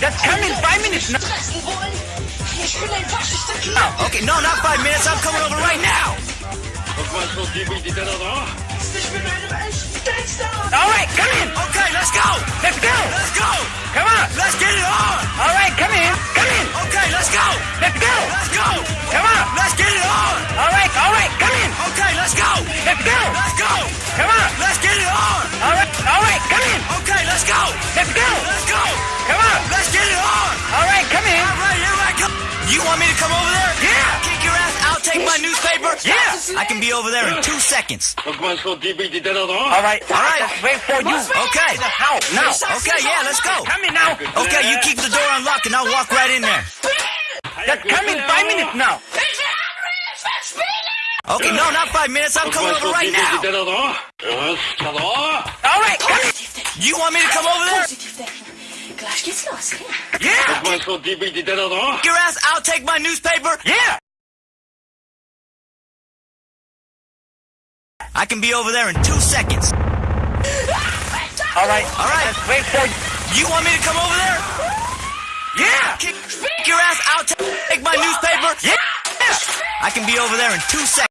Just coming in five minutes now. Stressen wollen? Ich oh, bin ein Faschist Okay, no, not five minutes. I'm coming over right now. You want me to come over there? Yeah. Kick your ass. I'll take my newspaper. Yeah. I can be over there in two seconds. All right. All right. Wait for you. Okay. Now. Okay. Yeah. Let's go. Come in now. Okay. You keep the door unlocked and I'll walk right in there. That come in five minutes now. Okay, no, not five minutes. I'm coming over right now. All right. You want me to come over there? Yeah wanna call Your ass, I'll take my newspaper. Yeah! I can be over there in two seconds. All right, all right. Wait for you. Want me to come over there? Yeah. Kick your ass. I'll take my newspaper. Yeah. I can be over there in two seconds.